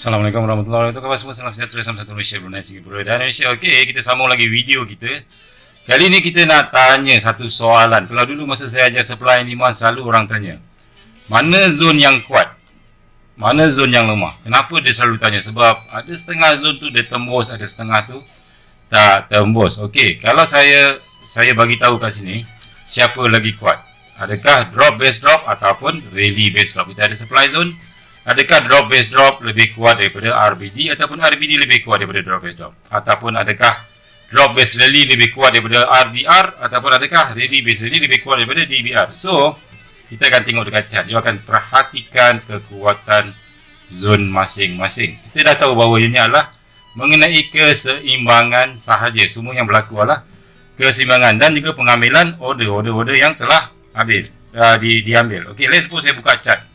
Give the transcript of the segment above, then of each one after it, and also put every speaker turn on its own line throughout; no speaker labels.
Assalamualaikum warahmatullahi wabarakatuh. Khabar semua salam sejahtera salam satu Malaysia Brunei Singapura dan Malaysia. Okey, kita sambung lagi video kita. Kali ni kita nak tanya satu soalan. Kalau dulu masa saya ajar supply and demand selalu orang tanya. Mana zon yang kuat? Mana zon yang lemah? Kenapa dia selalu tanya? Sebab ada setengah zon tu dia tembus, ada setengah tu tak tembus. Okey, kalau saya saya bagi tahu kat sini siapa lagi kuat? Adakah drop base drop ataupun rally base drop? Kita ada supply zone Adakah drop base drop lebih kuat daripada RBD ataupun RBD lebih kuat daripada drop base drop? Ataupun adakah drop base rally lebih kuat daripada RDR ataupun adakah rally base rally lebih kuat daripada DBR? So, kita akan tengok dekat chart. Dia akan perhatikan kekuatan zon masing-masing. Kita dah tahu bahawa ini adalah mengenai keseimbangan sahaja. Semua yang berlaku adalah keseimbangan dan juga pengambilan order-order-order yang telah habis uh, di, diambil. Okay, let's suppose saya buka chart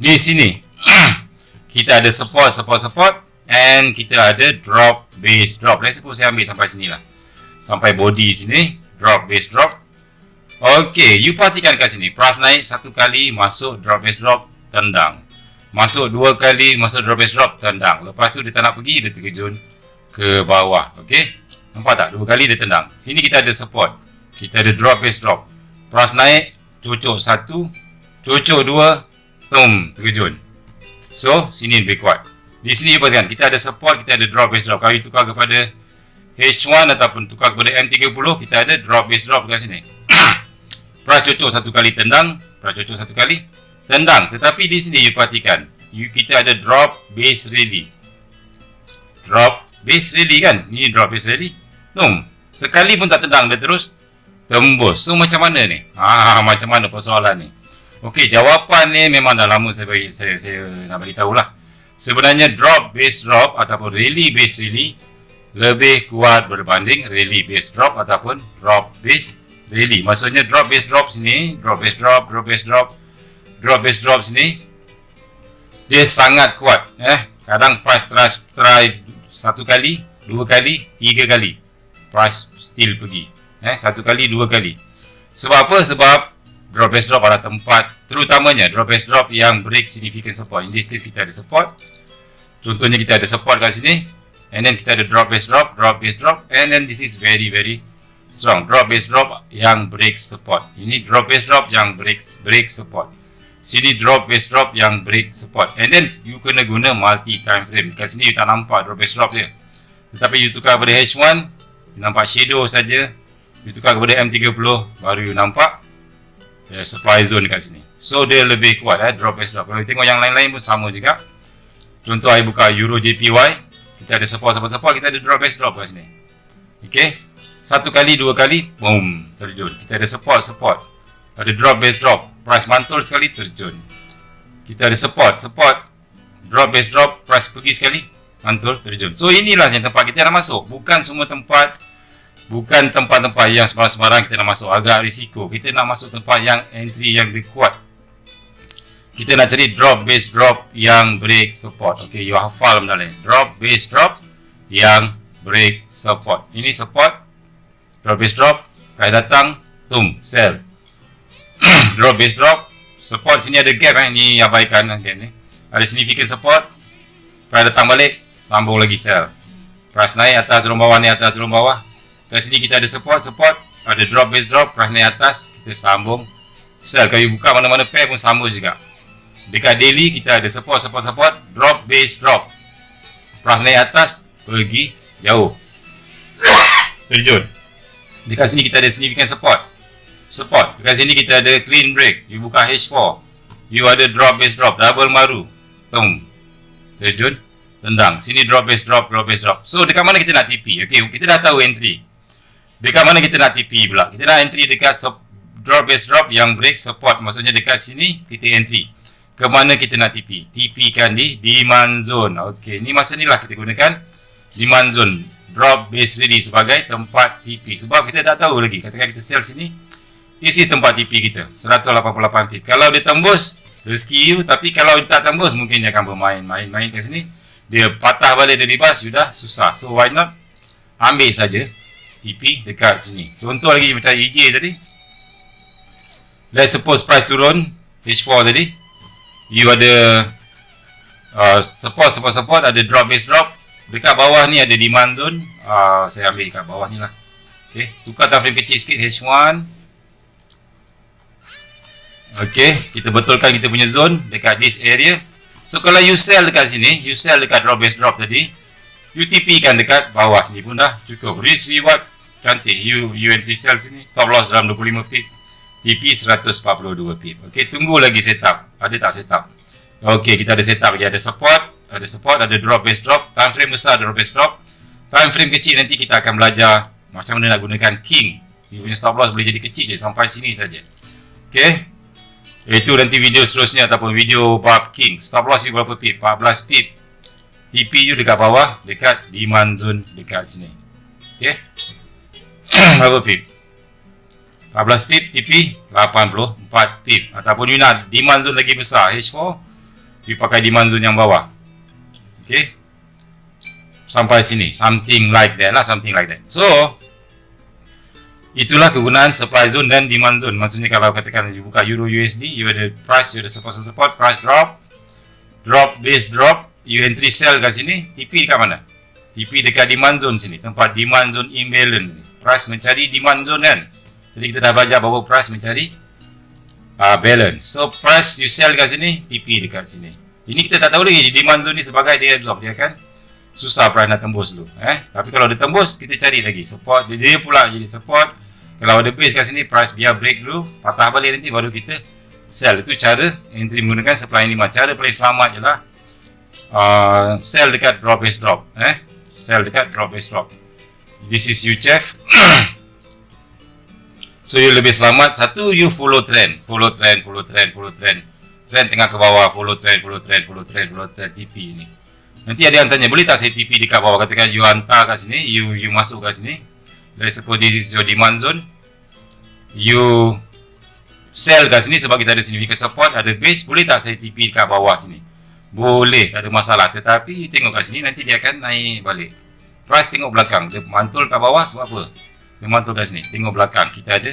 di sini. Kita ada support support support and kita ada drop base drop. Let's suppose saya ambil sampai sini lah. Sampai body sini drop base drop. Ok you perhatikan kat sini. Price naik satu kali masuk drop base drop tendang. Masuk dua kali masuk drop base drop tendang. Lepas tu dia tak nak pergi dia terjun ke bawah. Ok nampak tak? Dua kali dia tendang. Sini kita ada support. Kita ada drop base drop. Price naik cucuk satu cucuk dua Tum, terjun. So, sini lebih kuat. Di sini perhatikan, kita ada support, kita ada drop base drop. Kalau tukar kepada H1 ataupun tukar kepada M30, kita ada drop base drop kat sini. Pras cocok satu kali tendang, pras cocok satu kali tendang. Tetapi di sini you perhatikan, you, kita ada drop base rally. Drop base rally kan? Ini drop base rally. Tum, sekali pun tak tendang, dia terus tembus. So, macam mana ni? Ah, macam mana persoalan ni? Okey, jawapan ni memang dah lama saya bagi saya, saya nak bagi tahulah. Sebenarnya drop base drop ataupun rally base rally lebih kuat berbanding rally base drop ataupun drop base rally. Maksudnya drop base drop sini, drop base drop, drop base drop, drop base drop sini dia sangat kuat eh. Kadang price try, try satu kali, dua kali, tiga kali. Price still pergi. Eh, satu kali, dua kali. Sebab apa? Sebab drop base drop adalah tempat terutamanya drop base drop yang break significant support. In this case kita ada support. Contohnya kita ada support kat sini and then kita ada drop base drop drop base drop and then this is very very strong. Drop base drop yang break support. Ini drop base drop yang break break support. Sini drop base drop yang break support. And then you kena guna multi time frame. Kat sini you tak nampak drop base drop dia. Tetapi you tukar kepada H1 nampak shadow saja. You tukar kepada M30 baru you nampak yeah, supply zone dekat sini. So dia lebih kuat eh, drop base drop. Kalau tengok yang lain-lain pun sama juga. Contoh saya buka Euro JPY, kita ada support support support, kita ada drop base drop kat sini. Okay. Satu kali, dua kali, boom, terjun. Kita ada support support. Ada drop base drop, price mantul sekali terjun. Kita ada support support, drop base drop, price pergi sekali, mantul terjun. So inilah yang tempat kita nak masuk. Bukan semua tempat bukan tempat-tempat yang sembarang-sembarang kita nak masuk. Agak risiko. Kita nak masuk tempat yang entry yang kuat. Kita nak cari drop base drop yang break support. Ok you hafal benda ni. Drop base drop yang break support. Ini support. Drop base drop. Kaya datang. Tum sell. Drop base drop. Support sini ada gap eh. Ni abaikan gap ni. Ada significant support. Kaya datang balik. Sambung lagi sell. Price naik atas turun bawah ni atas turun bawah Kat sini kita ada support, support. Ada drop, base drop, price naik atas Kita sambung. Sell, kalau buka mana-mana pair pun sama juga. Dekat daily kita ada support, support, support. Drop, base, drop. Price naik atas, pergi jauh. Terjun. Dekat sini kita ada significant support. Support, dekat sini kita ada clean break. You buka H4 You ada drop, base, drop, double maru. Tung Terjun. Tendang, sini drop, base, drop, drop, base, drop. So dekat mana kita nak TP Okay, kita dah tahu entry Dekat mana kita nak TP pula? Kita nak entry dekat drop base drop yang break support. Maksudnya dekat sini kita entry. Ke mana kita nak TP? TP kan di demand zone. Okey, ni masa ni lah kita gunakan demand zone. Drop base ready sebagai tempat TP. Sebab kita tak tahu lagi. Katakan kita sell sini. This is tempat TP kita. 188 pip. Kalau dia tembus, rezeki you. Tapi kalau dia tak tembus, mungkin dia akan bermain. Main-main kat sini. Dia patah balik dari bas, sudah susah. So why not? Ambil saja TP dekat sini. Contoh lagi macam EJ tadi. Let's suppose price turun H4 tadi. You ada uh, support support support ada drop base drop. Dekat bawah ni ada demand zone. Uh, saya ambil dekat bawah ni lah. Ok tukar time frame kecil sikit H1 ok kita betulkan kita punya zone dekat this area. So kalau you sell dekat sini you sell dekat drop base drop tadi you TP kan dekat bawah sini pun dah cukup risk reward cantik you you entry sell sini stop loss dalam 25 pip TP 142 pip ok tunggu lagi setup ada tak setup Okey, kita ada setup lagi. Ada support, ada support, ada drop base drop. Time frame besar drop base drop. Time frame kecil nanti kita akan belajar macam mana nak gunakan king. Dia punya stop loss boleh jadi kecil je sampai sini saja. Okey. Itu nanti video seterusnya ataupun video bab king. Stop loss berapa pip? 14 pip. TP you dekat bawah, dekat demand zone dekat sini. Okey. berapa pip? 14 pip, TP 84 pip. Ataupun you nak demand zone lagi besar, H4 you pakai demand zone yang bawah ok sampai sini something like that lah something like that so itulah kegunaan supply zone dan demand zone maksudnya kalau katakan you buka euro USD you ada price you ada support support price drop drop base drop you entry sell kat sini TP dekat mana TP dekat demand zone sini tempat demand zone imbalance price mencari demand zone kan jadi kita dah belajar bahawa price mencari uh, balance. So price you sell kat sini, TP dekat sini. Ini kita tak tahu lagi demand zone ni sebagai dia absorb dia kan. Susah price nak tembus dulu, eh. Tapi kalau dia tembus, kita cari lagi support dia, dia pula jadi support. Kalau ada base kat sini, price biar break dulu, patah balik nanti baru kita sell. Itu cara entry menggunakan supply ni Cara paling selamat jelah uh, sell dekat drop base drop, eh. Sell dekat drop base drop. This is UCHF. So you lebih selamat. Satu you follow trend. Follow trend Follow trend Follow trend. Trend tengah ke bawah. Follow trend Follow trend Follow trend Follow trend. TP ni. Nanti ada yang tanya Boleh tak saya TP dekat bawah? Katakan you hantar kat sini. You you masuk kat sini. Dari suppose this is your demand zone. You Sell kat sini Sebab kita ada significant support Ada base. Boleh tak saya TP dekat bawah sini Boleh Tak ada masalah. Tetapi tengok kat sini Nanti dia akan naik balik. Price tengok belakang. Dia mantul kat bawah Sebab apa? Memang tu kat sini. Tengok belakang. Kita ada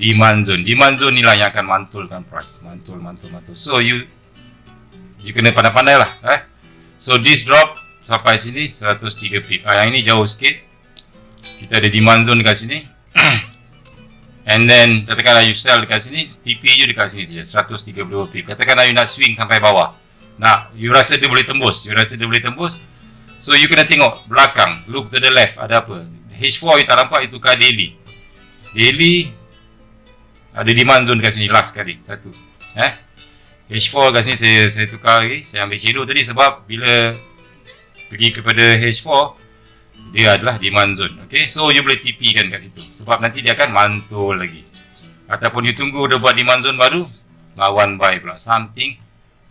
demand zone. Demand zone ni lah yang akan mantulkan price. Mantul mantul mantul. So you you kena pandai-pandai lah eh? So this drop sampai sini 103 pip. Ah, yang ini jauh sikit. Kita ada demand zone dekat sini. And then katakanlah you sell dekat sini TP you dekat sini saja. 132 pip. Katakanlah you nak swing sampai bawah nak you rasa dia boleh tembus you rasa dia boleh tembus so you kena tengok belakang look to the left ada apa H4 kita nampak itu tukar daily. Daily ada demand zone kat sini last kali satu. Eh? H4 kat sini saya saya tukar lagi, saya ambil shadow tadi sebab bila pergi kepada H4 dia adalah demand zone. Okey, so you boleh TP kan kat situ sebab nanti dia akan mantul lagi. Ataupun you tunggu dia buat demand zone baru lawan buy pula something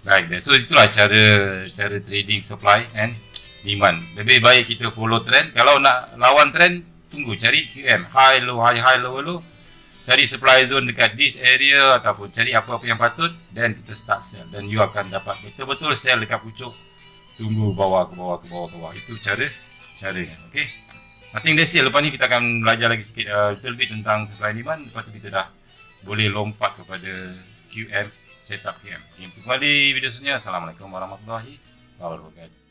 that. So itulah cara cara trading supply and demand. Lebih baik kita follow trend. Kalau nak lawan trend, tunggu cari QM. High, low, high, high, low, low. Cari supply zone dekat this area ataupun cari apa-apa yang patut dan kita start sell. Dan you akan dapat betul-betul sell dekat pucuk. Tunggu bawah ke bawah ke bawah ke bawah. Itu cara caranya. Okay. Nothing that's it. Lepas ni kita akan belajar lagi sikit uh, little bit tentang supply demand. Lepas tu kita dah boleh lompat kepada QM, setup QM. Okay, kembali video seterusnya. Assalamualaikum warahmatullahi wabarakatuh.